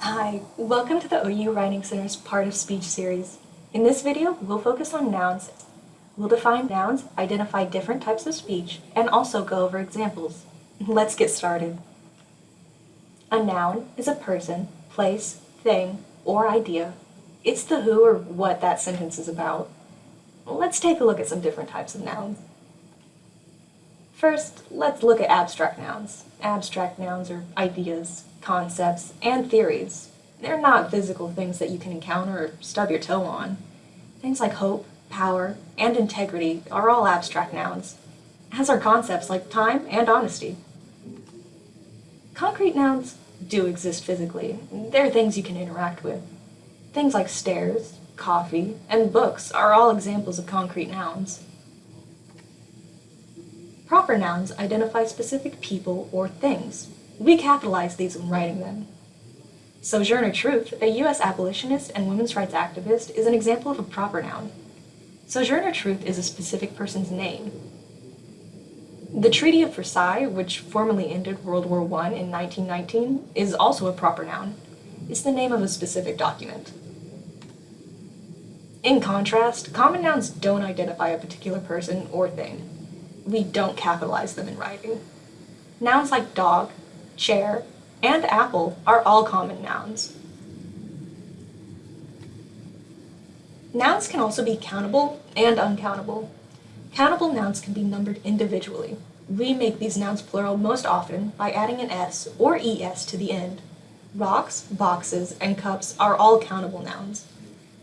Hi, welcome to the OU Writing Center's Part of Speech series. In this video, we'll focus on nouns. We'll define nouns, identify different types of speech, and also go over examples. Let's get started. A noun is a person, place, thing, or idea. It's the who or what that sentence is about. Let's take a look at some different types of nouns. First, let's look at abstract nouns. Abstract nouns are ideas, concepts, and theories. They're not physical things that you can encounter or stub your toe on. Things like hope, power, and integrity are all abstract nouns, as are concepts like time and honesty. Concrete nouns do exist physically. They're things you can interact with. Things like stairs, coffee, and books are all examples of concrete nouns. Proper nouns identify specific people or things. We capitalize these when writing them. Sojourner Truth, a U.S. abolitionist and women's rights activist, is an example of a proper noun. Sojourner Truth is a specific person's name. The Treaty of Versailles, which formally ended World War I in 1919, is also a proper noun. It's the name of a specific document. In contrast, common nouns don't identify a particular person or thing. We don't capitalize them in writing. Nouns like dog, chair, and apple are all common nouns. Nouns can also be countable and uncountable. Countable nouns can be numbered individually. We make these nouns plural most often by adding an s or es to the end. Rocks, boxes, and cups are all countable nouns.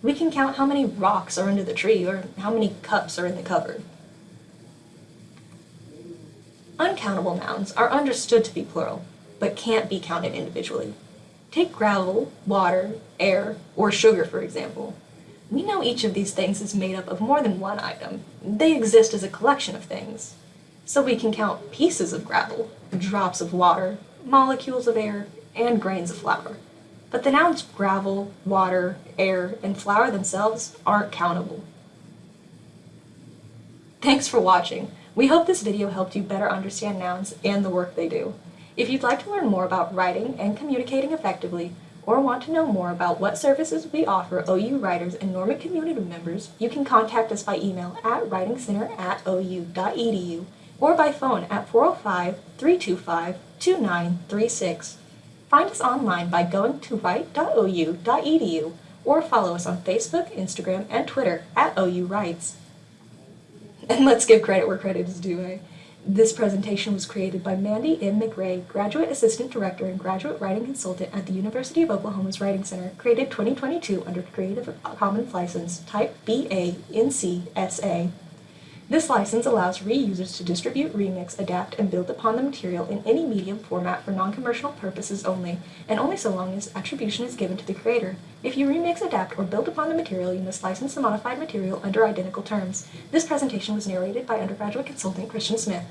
We can count how many rocks are under the tree or how many cups are in the cupboard. Uncountable nouns are understood to be plural, but can't be counted individually. Take gravel, water, air, or sugar for example. We know each of these things is made up of more than one item. They exist as a collection of things. So we can count pieces of gravel, drops of water, molecules of air, and grains of flour. But the nouns gravel, water, air, and flour themselves aren't countable. Thanks for watching. We hope this video helped you better understand nouns and the work they do. If you'd like to learn more about writing and communicating effectively, or want to know more about what services we offer OU writers and Norman community members, you can contact us by email at writingcenter at ou.edu or by phone at 405-325-2936. Find us online by going to write.ou.edu or follow us on Facebook, Instagram, and Twitter at OU Writes. And let's give credit where credit is due. Eh? This presentation was created by Mandy M. McRae, Graduate Assistant Director and Graduate Writing Consultant at the University of Oklahoma's Writing Center, created 2022 under Creative Commons License Type BA NC This license allows reusers to distribute, remix, adapt, and build upon the material in any medium format for non-commercial purposes only, and only so long as attribution is given to the creator. If you remix, adapt, or build upon the material, you must license the modified material under identical terms. This presentation was narrated by undergraduate consultant Christian Smith.